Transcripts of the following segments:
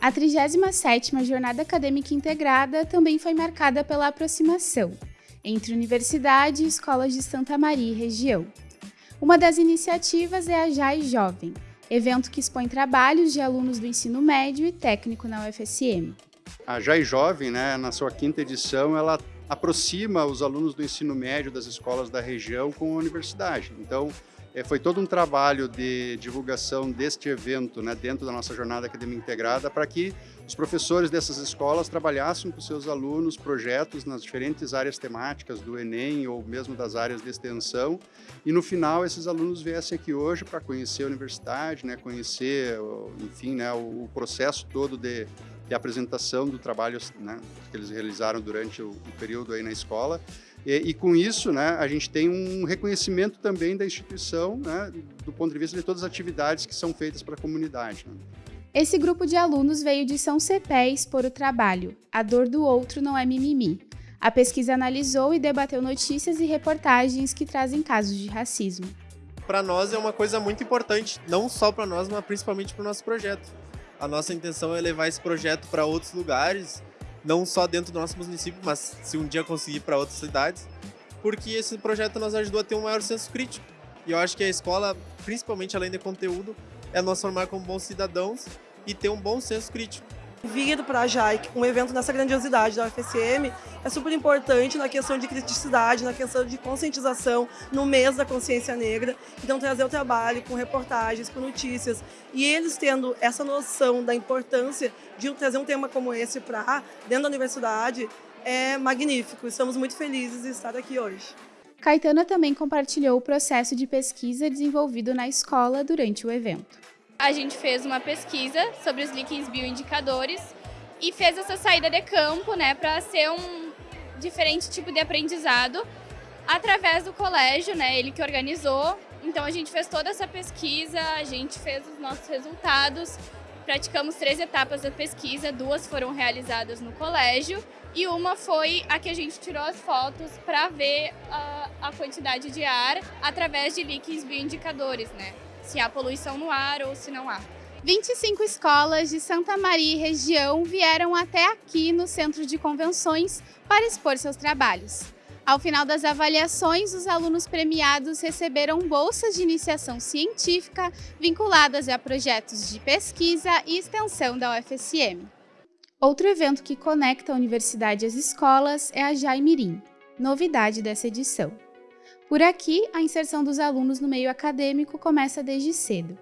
A 37ª Jornada Acadêmica Integrada também foi marcada pela aproximação entre universidade e escolas de Santa Maria e região. Uma das iniciativas é a JAI Jovem, evento que expõe trabalhos de alunos do ensino médio e técnico na UFSM. A JAI Jovem, né, na sua quinta edição, ela aproxima os alunos do ensino médio das escolas da região com a universidade. Então, é, foi todo um trabalho de divulgação deste evento né, dentro da nossa jornada acadêmica integrada para que os professores dessas escolas trabalhassem com seus alunos projetos nas diferentes áreas temáticas do Enem ou mesmo das áreas de extensão. E no final esses alunos viessem aqui hoje para conhecer a universidade, né, conhecer, enfim, né, o processo todo de, de apresentação do trabalho né, que eles realizaram durante o, o período aí na escola e, e, com isso, né, a gente tem um reconhecimento também da instituição, né, do ponto de vista de todas as atividades que são feitas para a comunidade. Né. Esse grupo de alunos veio de São Cepé expor o trabalho A Dor do Outro Não é Mimimi. A pesquisa analisou e debateu notícias e reportagens que trazem casos de racismo. Para nós é uma coisa muito importante, não só para nós, mas principalmente para o nosso projeto. A nossa intenção é levar esse projeto para outros lugares, não só dentro do nosso município, mas se um dia conseguir para outras cidades, porque esse projeto nos ajudou a ter um maior senso crítico. E eu acho que a escola, principalmente além de conteúdo, é nos formar como bons cidadãos e ter um bom senso crítico vir para a JAIC, um evento nessa grandiosidade da UFSM, é super importante na questão de criticidade, na questão de conscientização, no mês da consciência negra. Então, trazer o trabalho com reportagens, com notícias, e eles tendo essa noção da importância de trazer um tema como esse para dentro da universidade, é magnífico. Estamos muito felizes de estar aqui hoje. Caetana também compartilhou o processo de pesquisa desenvolvido na escola durante o evento a gente fez uma pesquisa sobre os líquens bioindicadores e fez essa saída de campo, né, para ser um diferente tipo de aprendizado através do colégio, né, ele que organizou. Então a gente fez toda essa pesquisa, a gente fez os nossos resultados, praticamos três etapas da pesquisa, duas foram realizadas no colégio e uma foi a que a gente tirou as fotos para ver a, a quantidade de ar através de líquens bioindicadores, né se há poluição no ar ou se não há. 25 escolas de Santa Maria e região vieram até aqui no Centro de Convenções para expor seus trabalhos. Ao final das avaliações, os alunos premiados receberam bolsas de iniciação científica vinculadas a projetos de pesquisa e extensão da UFSM. Outro evento que conecta a universidade às escolas é a Jaimirim, novidade dessa edição. Por aqui, a inserção dos alunos no meio acadêmico começa desde cedo.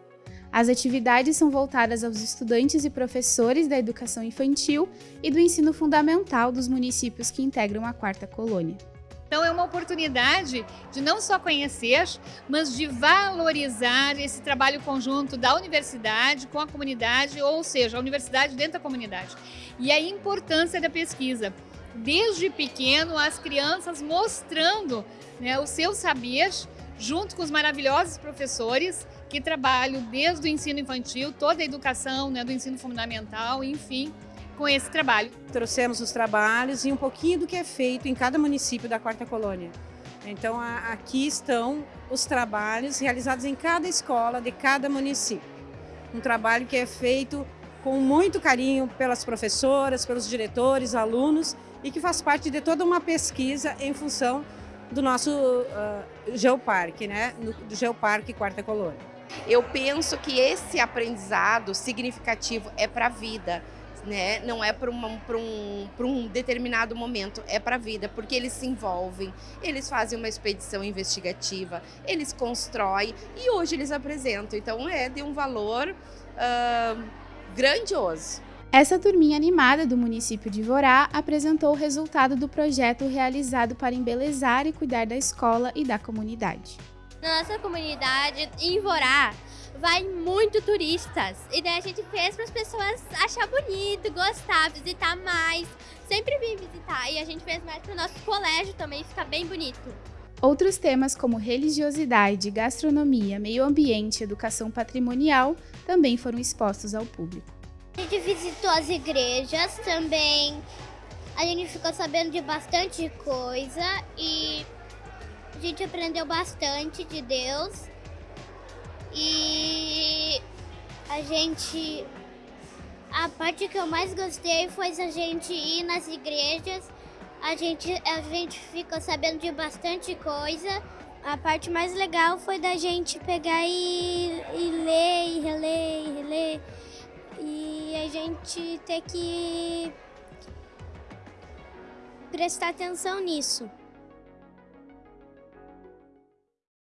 As atividades são voltadas aos estudantes e professores da educação infantil e do ensino fundamental dos municípios que integram a quarta colônia. Então é uma oportunidade de não só conhecer, mas de valorizar esse trabalho conjunto da universidade com a comunidade, ou seja, a universidade dentro da comunidade. E a importância da pesquisa. Desde pequeno, as crianças mostrando né, o seu saber junto com os maravilhosos professores que trabalham desde o ensino infantil, toda a educação né, do ensino fundamental, enfim, com esse trabalho. Trouxemos os trabalhos e um pouquinho do que é feito em cada município da Quarta Colônia. Então, a, aqui estão os trabalhos realizados em cada escola de cada município. Um trabalho que é feito com muito carinho pelas professoras, pelos diretores, alunos e que faz parte de toda uma pesquisa em função do nosso uh, Geoparque, né? Do Geoparque Quarta Colônia. Eu penso que esse aprendizado significativo é para a vida, né? não é para um, um, um determinado momento, é para a vida, porque eles se envolvem, eles fazem uma expedição investigativa, eles constroem e hoje eles apresentam. Então é de um valor uh, grandioso. Essa turminha animada do município de Vorá apresentou o resultado do projeto realizado para embelezar e cuidar da escola e da comunidade. Na nossa comunidade, em Vorá, vai muito turistas. E daí a gente fez para as pessoas achar bonito, gostar, visitar mais. Sempre vim visitar. E a gente fez mais para o nosso colégio também ficar bem bonito. Outros temas como religiosidade, gastronomia, meio ambiente e educação patrimonial também foram expostos ao público. A gente visitou as igrejas também. A gente ficou sabendo de bastante coisa e a gente aprendeu bastante de Deus. E a gente A parte que eu mais gostei foi a gente ir nas igrejas. A gente, a gente ficou sabendo de bastante coisa. A parte mais legal foi da gente pegar e, e ler, e reler, e reler. E gente ter que prestar atenção nisso.